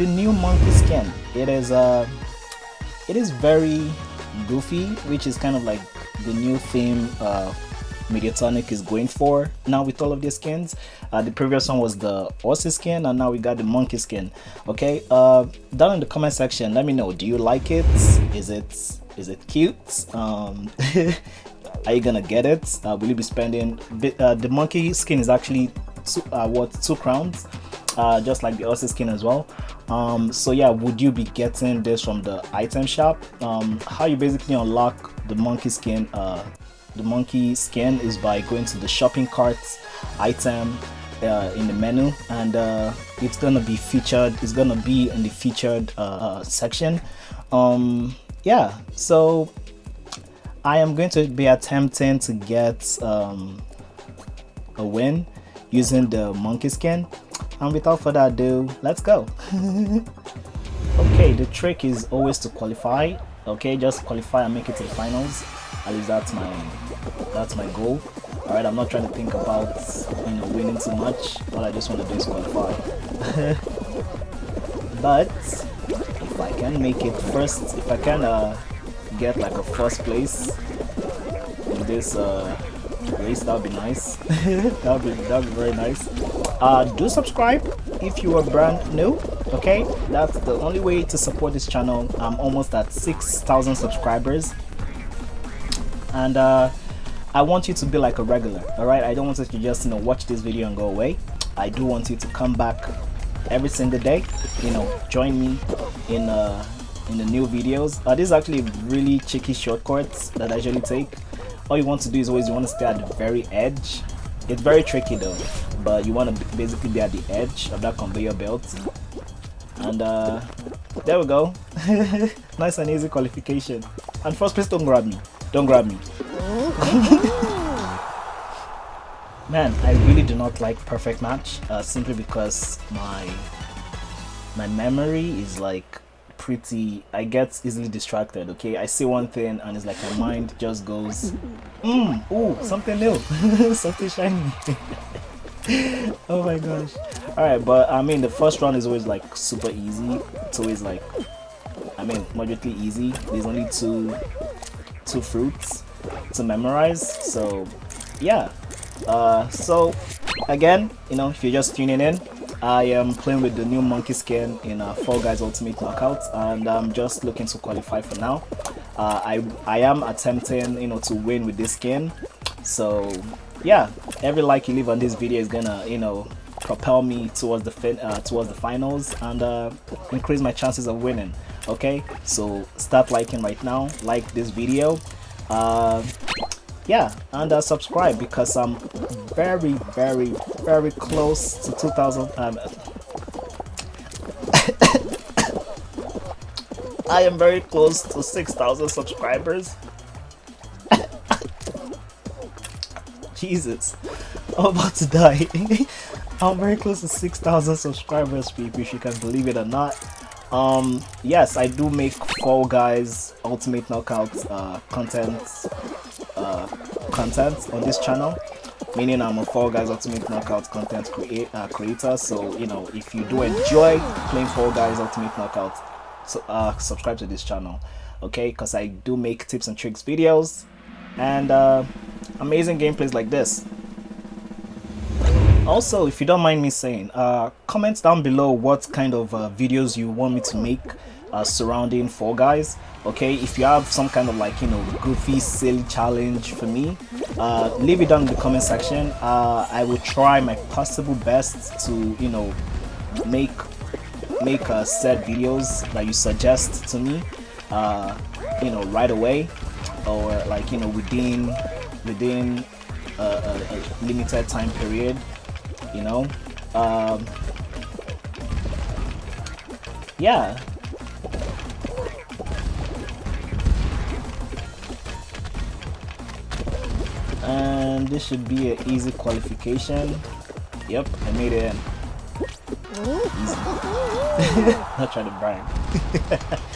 the new monkey skin. It is uh, it is very goofy, which is kind of like the new theme uh, Mediatonic is going for now with all of these skins. Uh, the previous one was the Aussie skin and now we got the monkey skin. Okay, uh, down in the comment section, let me know. Do you like it? Is it is it cute? Um, are you gonna get it? Uh, will you be spending? Uh, the monkey skin is actually two, uh, two crowns, uh, just like the Aussie skin as well. Um, so yeah, would you be getting this from the item shop? Um, how you basically unlock the monkey skin uh, the monkey skin is by going to the shopping cart item uh, in the menu and uh, it's gonna be featured it's gonna be in the featured uh, uh, section um, yeah so I am going to be attempting to get um, a win using the monkey skin and without further ado let's go. Okay the trick is always to qualify. Okay just qualify and make it to the finals. At least that's my that's my goal. All right i'm not trying to think about you know winning too much. All i just want to do is qualify. But if i can make it first if i can uh, get like a first place in this uh, race that would be nice. That would be that would be very nice. Uh, do subscribe if you are brand new okay? That's the only way to support this channel. I'm almost at 6,000 subscribers. And uh, I want you to be like a regular all right? I don't want you to just you know watch this video and go away. I do want you to come back every single day you know join me in uh in the new videos. Uh, this is actually really cheeky shortcuts that I usually take all you want to do is always you want to stay at the very edge. It's very tricky though but you want to basically be at the edge of that conveyor belt. And uh there we go. Nice and easy qualification. And first please don't grab me. Don't grab me. Man, I really do not like perfect match uh, simply because my my memory is like pretty I get easily distracted okay? I see one thing and it's like my mind just goes mm, ooh something new something shiny. Oh my gosh. All right but I mean the first round is always like super easy. It's always like I mean moderately easy. There's only two two fruits to memorize so yeah. Uh, so again you know if you're just tuning in I am playing with the new monkey skin in uh, Fall Guys Ultimate Knockout and I'm just looking to qualify for now. Uh, I, I am attempting you know to win with this skin. So yeah every like you leave on this video is gonna you know propel me towards the fin uh, towards the finals and uh, increase my chances of winning okay? So start liking right now like this video. Uh, yeah and uh, subscribe because i'm very very very close to 2000 um, i am very close to 6000 subscribers. Jesus i'm about to die. I'm very close to 6000 subscribers people if you can believe it or not. Um yes i do make fall guys ultimate knockout uh content uh content on this channel meaning i'm a fall guys ultimate knockout content uh, creator. So you know if you do enjoy playing fall guys ultimate knockout so uh subscribe to this channel okay? Because i do make tips and tricks videos and uh amazing gameplays like this. Also if you don't mind me saying uh comment down below what kind of uh, videos you want me to make uh, surrounding Fall Guys okay? If you have some kind of like you know goofy silly challenge for me uh, leave it down in the comment section. Uh, I will try my possible best to you know make make uh, set videos that you suggest to me uh, you know right away or like you know within within a, a, a limited time period you know? Um, yeah and this should be an easy qualification. Yep I made it easy. Not trying to brag.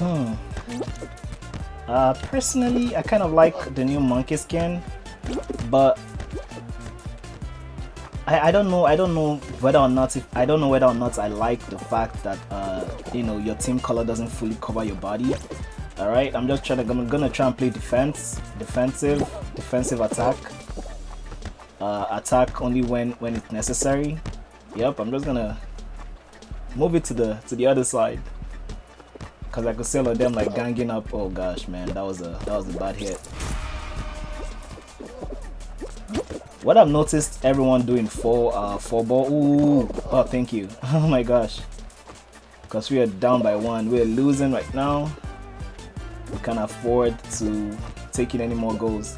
Hmm. Uh, personally, I kind of like the new monkey skin, but I, I don't know I don't know whether or not if I don't know whether or not I like the fact that uh you know your team color doesn't fully cover your body all right I'm just trying to I'm gonna try and play defense defensive defensive attack. Uh, attack only when when it's necessary. Yep I'm just gonna move it to the to the other side. Because I could see all them like ganging up. Oh gosh man that was a that was a bad hit. What I've noticed everyone doing four uh Fall Ball ooh oh thank you. Oh my gosh. Because we are down by one. We're losing right now we can't afford to take in any more goals.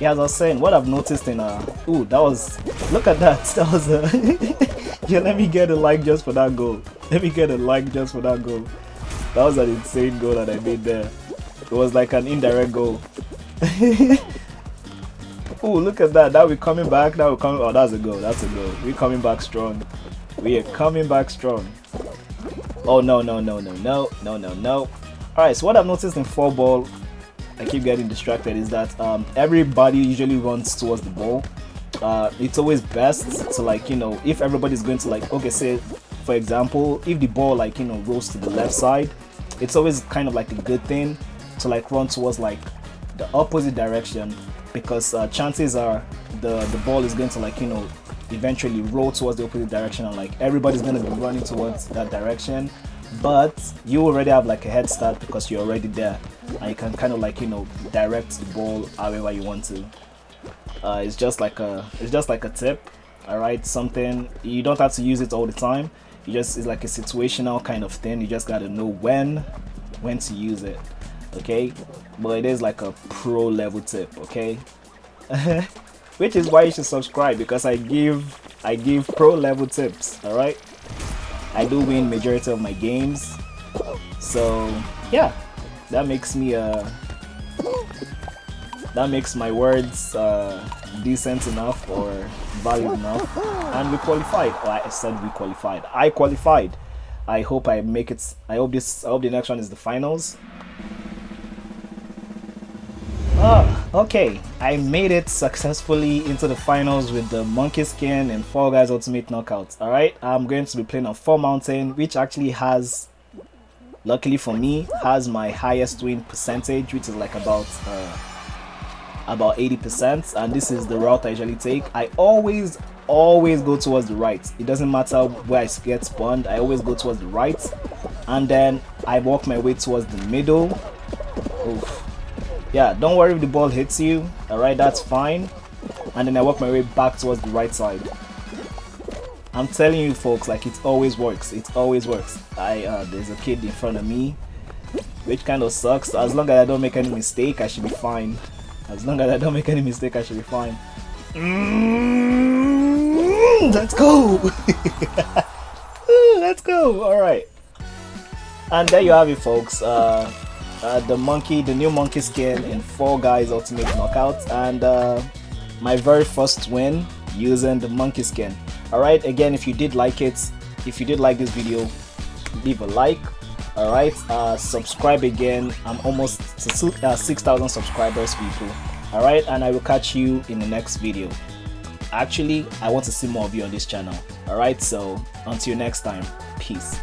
Yeah as I was saying what I've noticed in uh ooh that was look at that that was a yeah let me get a like just for that goal. Let me get a like just for that goal. That was an insane goal that I made there. It was like an indirect goal. Oh look at that now we're coming back now we're coming oh that's a goal that's a goal. We're coming back strong we are coming back strong oh no no no no no no no no all right so what I've noticed in Fall Ball I keep getting distracted is that um, everybody usually runs towards the ball. Uh, it's always best to like you know if everybody's going to like okay say for example if the ball like you know rolls to the left side it's always kind of like a good thing to like run towards like the opposite direction because uh, chances are the the ball is going to like you know eventually roll towards the opposite direction and like everybody's going to be running towards that direction. But you already have like a head start because you're already there. And you can kind of like you know direct the ball however you want to. Uh, it's just like a it's just like a tip all right something you don't have to use it all the time. You just it's like a situational kind of thing. You just got to know when when to use it okay? But it is like a pro level tip okay which is why you should subscribe because i give i give pro level tips all right? I do win majority of my games. So yeah, that makes me uh that makes my words uh, decent enough or valid enough. And we qualified. Oh, I said we qualified. I qualified. I hope I make it I hope this I hope the next one is the finals. Oh, okay. I made it successfully into the finals with the Monkey Skin and Fall Guys Ultimate Knockouts. Alright, I'm going to be playing on Fall Mountain, which actually has, luckily for me, has my highest win percentage, which is like about uh, about 80%. And this is the route I usually take. I always, always go towards the right. It doesn't matter where I get spawned, I always go towards the right. And then I walk my way towards the middle. Oof yeah don't worry if the ball hits you all right that's fine. And then i work my way back towards the right side. I'm telling you folks like it always works. It always works. I uh, there's a kid in front of me which kind of sucks. As long as i don't make any mistake i should be fine. As long as i don't make any mistake i should be fine. Mm, let's go! Let's go! All right and there you have it folks. Uh uh, the monkey, the new monkey skin in Fall Guys Ultimate Knockout, and uh, my very first win using the monkey skin. Alright, again, if you did like it, if you did like this video, leave a like. Alright, uh, subscribe again. I'm almost uh, 6,000 subscribers, people. Alright, and I will catch you in the next video. Actually, I want to see more of you on this channel. Alright, so until next time, peace.